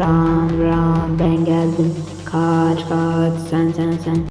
Ram, Ram, Bengal, geldim Kaç kaç sen sen